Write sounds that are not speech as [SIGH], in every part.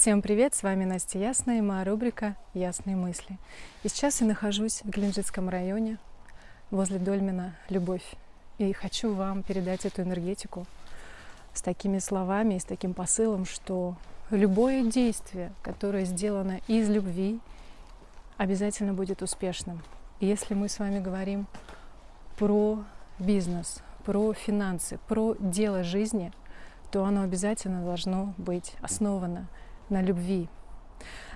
Всем привет, с вами Настя Ясная и моя рубрика «Ясные мысли». И сейчас я нахожусь в Геленджикском районе, возле Дольмена «Любовь». И хочу вам передать эту энергетику с такими словами и с таким посылом, что любое действие, которое сделано из любви, обязательно будет успешным. И если мы с вами говорим про бизнес, про финансы, про дело жизни, то оно обязательно должно быть основано на любви.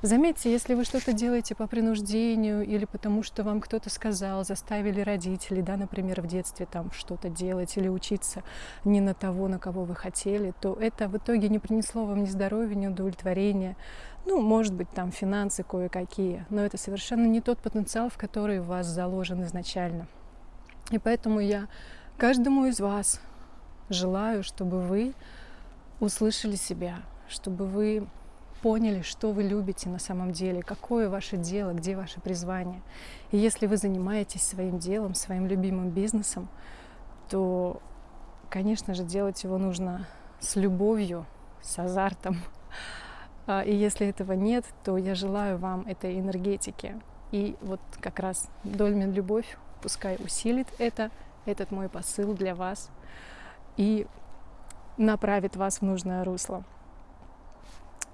Заметьте, если вы что-то делаете по принуждению или потому, что вам кто-то сказал, заставили родители, да, например, в детстве там что-то делать или учиться не на того, на кого вы хотели, то это в итоге не принесло вам ни здоровья, ни удовлетворения. Ну, может быть, там финансы кое-какие, но это совершенно не тот потенциал, в который у вас заложен изначально. И поэтому я каждому из вас желаю, чтобы вы услышали себя, чтобы вы поняли, что вы любите на самом деле, какое ваше дело, где ваше призвание. И если вы занимаетесь своим делом, своим любимым бизнесом, то, конечно же, делать его нужно с любовью, с азартом. А, и если этого нет, то я желаю вам этой энергетики. И вот как раз Дольмен Любовь пускай усилит это, этот мой посыл для вас и направит вас в нужное русло.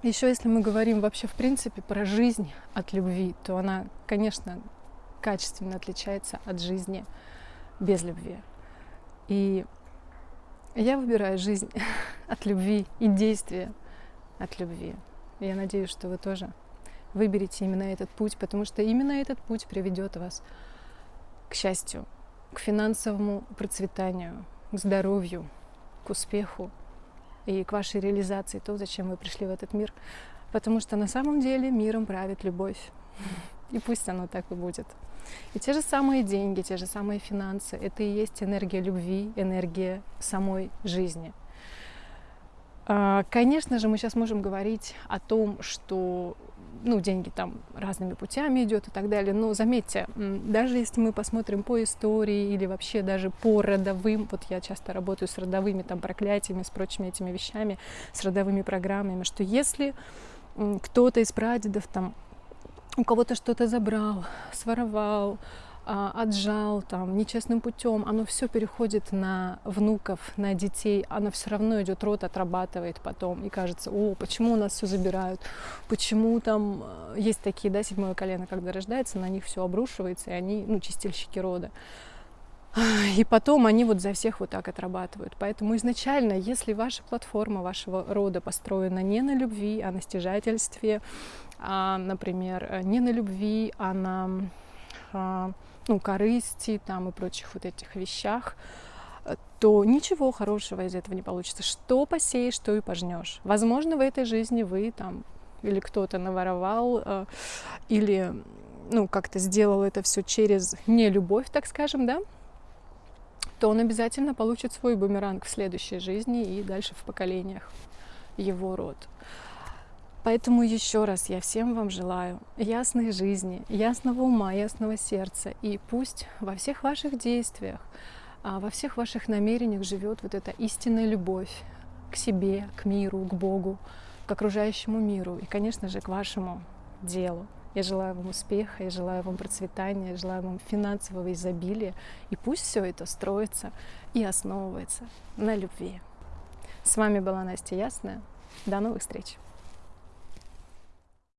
Еще если мы говорим вообще в принципе про жизнь от любви, то она, конечно, качественно отличается от жизни без любви. И я выбираю жизнь [LAUGHS] от любви и действия от любви. Я надеюсь, что вы тоже выберете именно этот путь, потому что именно этот путь приведет вас к счастью, к финансовому процветанию, к здоровью, к успеху, и к вашей реализации, то, зачем вы пришли в этот мир. Потому что на самом деле миром правит любовь. И пусть оно так и будет. И те же самые деньги, те же самые финансы, это и есть энергия любви, энергия самой жизни. А, конечно же, мы сейчас можем говорить о том, что ну, деньги там разными путями идет и так далее. Но заметьте, даже если мы посмотрим по истории или вообще даже по родовым, вот я часто работаю с родовыми там проклятиями, с прочими этими вещами, с родовыми программами, что если кто-то из прадедов там у кого-то что-то забрал, своровал, отжал там нечестным путем, оно все переходит на внуков, на детей, оно все равно идет, рот отрабатывает потом, и кажется, о, почему у нас все забирают, почему там э, есть такие, да, седьмое колено, когда рождается, на них все обрушивается, и они, ну, чистильщики рода. И потом они вот за всех вот так отрабатывают. Поэтому изначально, если ваша платформа вашего рода построена не на любви, а на стяжательстве, а, например, не на любви, а на а, ну, корысти там и прочих вот этих вещах, то ничего хорошего из этого не получится. Что посеешь, что и пожнешь. Возможно, в этой жизни вы там или кто-то наворовал, э, или ну, как-то сделал это все через нелюбовь, так скажем, да, то он обязательно получит свой бумеранг в следующей жизни и дальше в поколениях его род. Поэтому еще раз я всем вам желаю ясной жизни, ясного ума, ясного сердца. И пусть во всех ваших действиях, а, во всех ваших намерениях живет вот эта истинная любовь к себе, к миру, к Богу, к окружающему миру и, конечно же, к вашему делу. Я желаю вам успеха, я желаю вам процветания, я желаю вам финансового изобилия. И пусть все это строится и основывается на любви. С вами была Настя Ясная. До новых встреч!